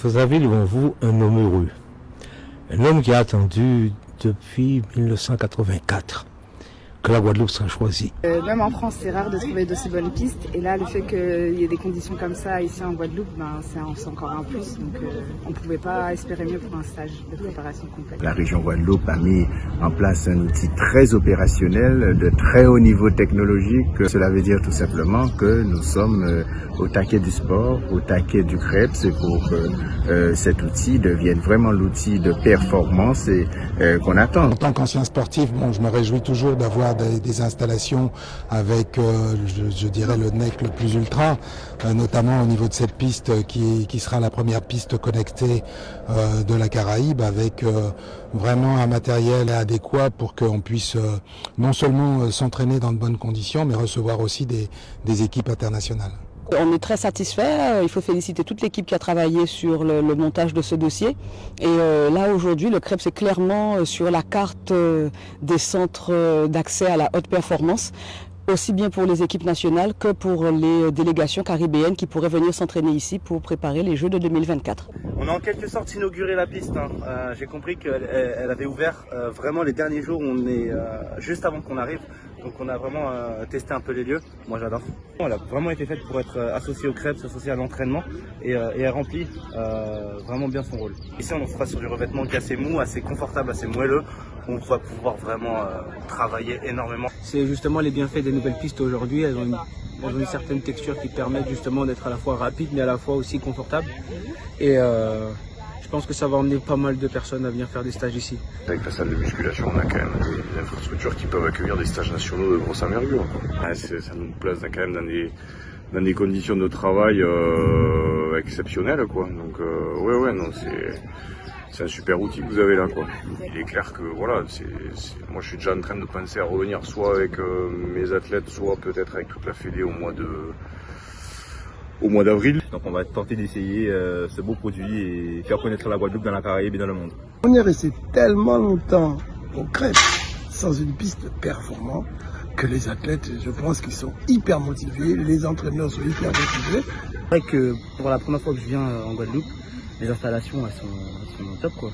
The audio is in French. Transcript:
Vous avez devant vous un homme heureux. Un homme qui a attendu depuis 1984 que la Guadeloupe sera choisie. Euh, même en France, c'est rare de trouver d'aussi bonnes pistes. Et là, le fait qu'il y ait des conditions comme ça ici en Guadeloupe, ben, c'est encore un plus. Donc euh, on ne pouvait pas espérer mieux pour un stage de préparation complète. La région Guadeloupe a mis en place un outil très opérationnel, de très haut niveau technologique. Cela veut dire tout simplement que nous sommes euh, au taquet du sport, au taquet du crêpe. C'est pour que euh, cet outil devienne vraiment l'outil de performance et euh, qu'on attend. En tant qu'ancien sportif, bon, je me réjouis toujours d'avoir des, installations avec, euh, je, dirais, le NEC le plus ultra, euh, notamment au niveau de cette piste qui, sera la première piste connectée euh, de la Caraïbe avec vraiment un matériel adéquat pour qu'on puisse non seulement s'entraîner dans de bonnes conditions, mais recevoir aussi des équipes internationales. On est très satisfait. Il faut féliciter toute l'équipe qui a travaillé sur le, montage de ce dossier. Et euh, là, aujourd'hui, le CREP, c'est clairement sur la carte euh, des centres d'accès à la haute performance aussi bien pour les équipes nationales que pour les délégations caribéennes qui pourraient venir s'entraîner ici pour préparer les Jeux de 2024. On a en quelque sorte inauguré la piste. Hein. Euh, J'ai compris qu'elle elle avait ouvert euh, vraiment les derniers jours, on est euh, juste avant qu'on arrive. Donc on a vraiment euh, testé un peu les lieux. Moi j'adore. Elle a vraiment été faite pour être associée au crêpes, associée à l'entraînement et, et, elle remplit vraiment bien son rôle. Ici on sera sur du revêtement qui est assez mou, assez confortable, assez moelleux. On va pouvoir vraiment travailler énormément. C'est justement les bienfaits des nouvelles pistes aujourd'hui. Elles ont une, certaine texture qui permet justement d'être à la fois rapide mais à la fois aussi confortable. Euh, je pense que ça va emmener pas mal de personnes à venir faire des stages ici. Avec la salle de musculation, on a quand même des infrastructures qui peuvent accueillir des stages nationaux de grosse envergure. Ah, ça nous place quand même dans des, dans des conditions de travail euh, exceptionnelles. Quoi. Donc euh, ouais, ouais, non, c'est c'est un super outil que vous avez là quoi. Il est clair que voilà, c'est, moi je suis déjà en train de penser à revenir soit avec euh, mes athlètes, soit peut-être avec toute la fédé au mois de au mois d'avril. Donc on va tenter d'essayer euh, ce beau produit et faire connaître la Guadeloupe dans la Caraïbe et dans le monde. On est resté tellement longtemps au crêpe sans une piste performante que les athlètes, je pense qu'ils sont hyper motivés, les entraîneurs sont hyper motivés. C'est vrai que pour la première fois que je viens en Guadeloupe, les installations elles sont, elles sont top quoi.